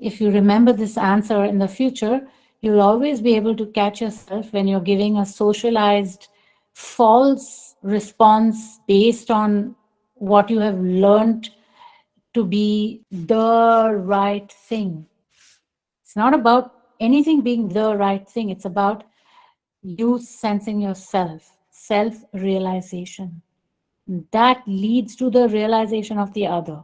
if you remember this answer in the future, you'll always be able to catch yourself when you're giving a socialized false response based on what you have learned to be the right thing. It's not about anything being the right thing. It's about you sensing yourself, self-realization. That leads to the realization of the other.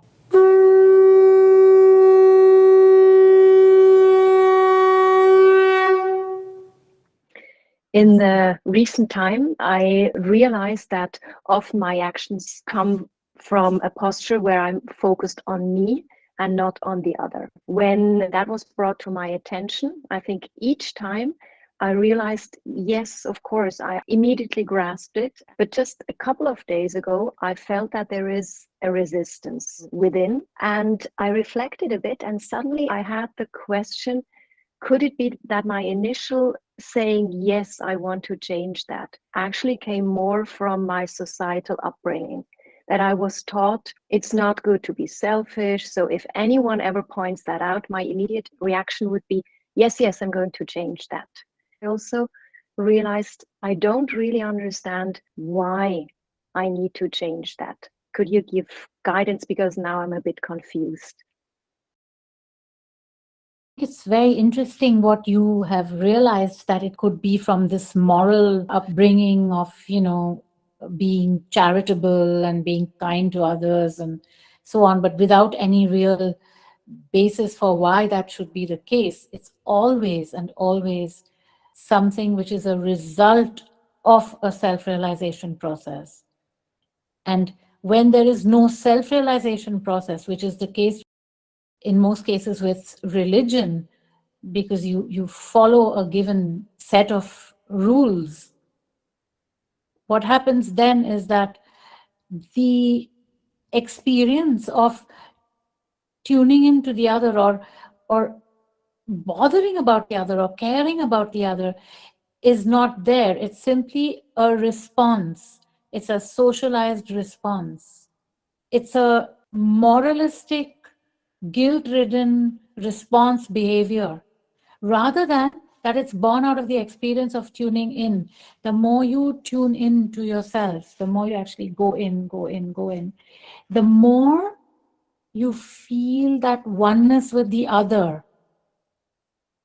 In the recent time, I realized that often my actions come from a posture where I'm focused on me and not on the other. When that was brought to my attention, I think each time I realized, yes, of course, I immediately grasped it. But just a couple of days ago, I felt that there is a resistance within. And I reflected a bit, and suddenly I had the question could it be that my initial saying, yes, I want to change that, actually came more from my societal upbringing? that I was taught it's not good to be selfish. So if anyone ever points that out, my immediate reaction would be, yes, yes, I'm going to change that. I also realized I don't really understand why I need to change that. Could you give guidance? Because now I'm a bit confused. It's very interesting what you have realized that it could be from this moral upbringing of, you know, being charitable and being kind to others and so on, but without any real basis for why that should be the case. It's always and always something which is a result of a self-realization process. And when there is no self-realization process, which is the case in most cases with religion, because you, you follow a given set of rules what happens then is that the experience of tuning into the other or or bothering about the other or caring about the other is not there. It's simply a response. It's a socialized response. It's a moralistic, guilt-ridden response behavior rather than that it's born out of the experience of tuning in. The more you tune in to yourself, the more you actually go in, go in, go in, the more you feel that oneness with the other.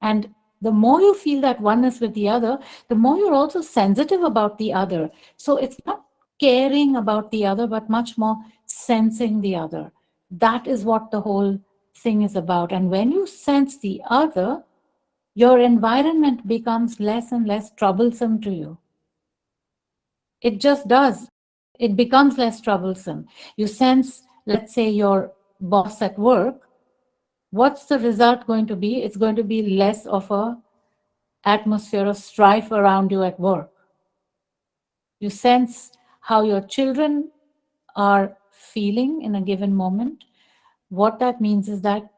And the more you feel that oneness with the other, the more you're also sensitive about the other. So it's not caring about the other, but much more sensing the other. That is what the whole thing is about. And when you sense the other, your environment becomes less and less troublesome to you. It just does. It becomes less troublesome. You sense, let's say, your boss at work. What's the result going to be? It's going to be less of a atmosphere of strife around you at work. You sense how your children are feeling in a given moment. What that means is that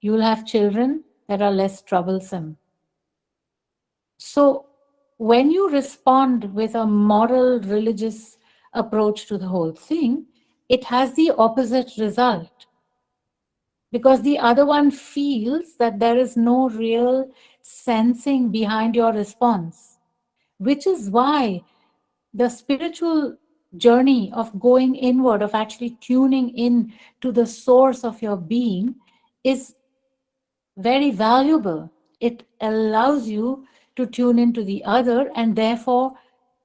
you'll have children that are less troublesome. So when you respond with a moral religious approach to the whole thing, it has the opposite result. Because the other one feels that there is no real sensing behind your response, which is why the spiritual journey of going inward, of actually tuning in to the source of your being is very valuable. It allows you to tune into the other and therefore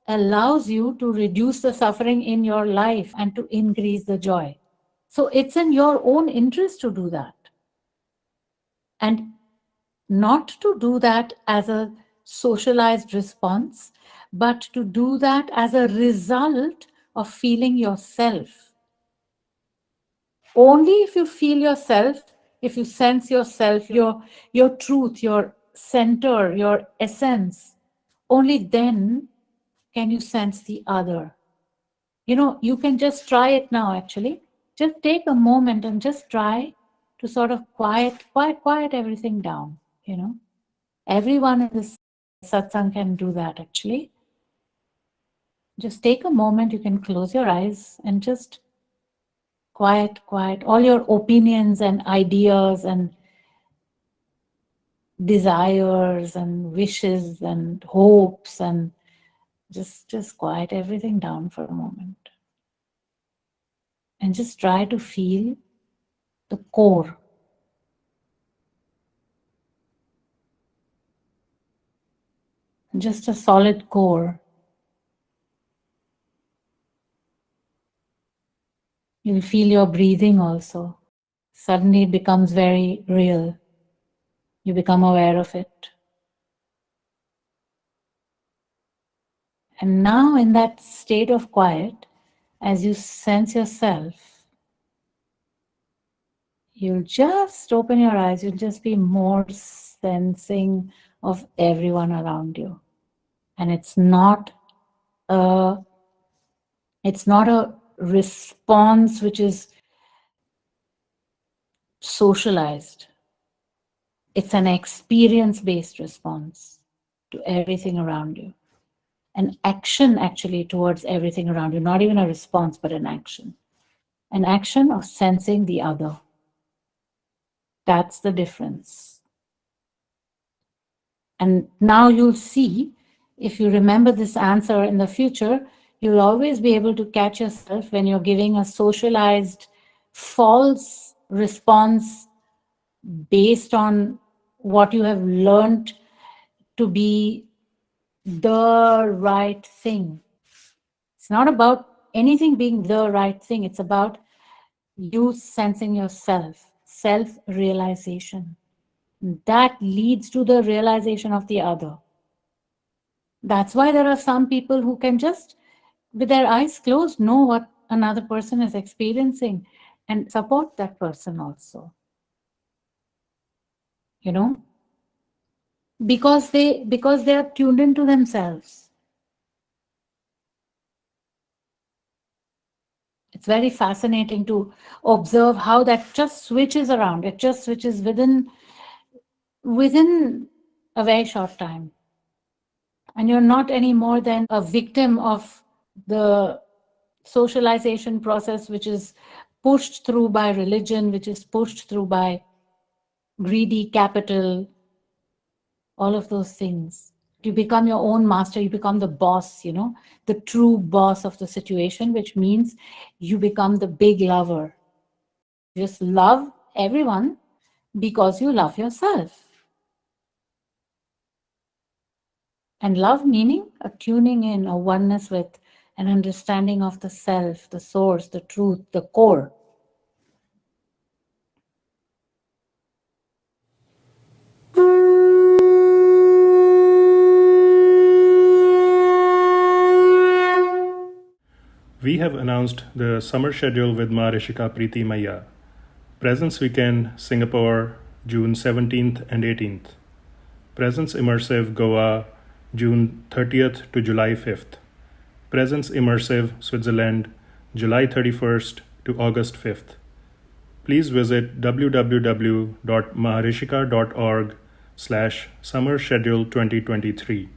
allows you to reduce the suffering in your life and to increase the joy. So it's in your own interest to do that. And not to do that as a socialized response, but to do that as a result of feeling yourself. Only if you feel yourself if you sense yourself, your, your truth, your center, your essence, only then can you sense the other. You know, you can just try it now, actually. Just take a moment and just try to sort of quiet, quiet, quiet everything down, you know. Everyone in this satsang can do that, actually. Just take a moment, you can close your eyes and just quiet, quiet, all your opinions and ideas and desires and wishes and hopes and just just quiet everything down for a moment. And just try to feel the core. Just a solid core you'll feel your breathing also. Suddenly it becomes very real. You become aware of it. And now, in that state of quiet, as you sense yourself, you'll just open your eyes, you'll just be more sensing of everyone around you. And it's not a it's not a response which is socialized. It's an experience-based response to everything around you an action actually towards everything around you, not even a response, but an action. An action of sensing the other. That's the difference. And now you'll see, if you remember this answer in the future, you'll always be able to catch yourself when you're giving a socialized false response based on what you have learned to be the right thing. It's not about anything being the right thing. It's about you sensing yourself, self-realization. That leads to the realization of the other. That's why there are some people who can just, with their eyes closed, know what another person is experiencing and support that person also. You know, because they because they are tuned into themselves. It's very fascinating to observe how that just switches around. It just switches within within a very short time. And you're not any more than a victim of the socialization process which is pushed through by religion which is pushed through by greedy capital all of those things. You become your own master, you become the boss, you know, the true boss of the situation, which means you become the big lover. just love everyone because you love yourself. And love meaning a tuning in, a oneness with an understanding of the self, the source, the truth, the core. We have announced the summer schedule with Maharishika Preeti Maya. Presence Weekend, Singapore, June 17th and 18th. Presence Immersive, Goa, June 30th to July 5th. Presence Immersive, Switzerland, July 31st to August 5th. Please visit www.maharishika.org slash summer schedule 2023.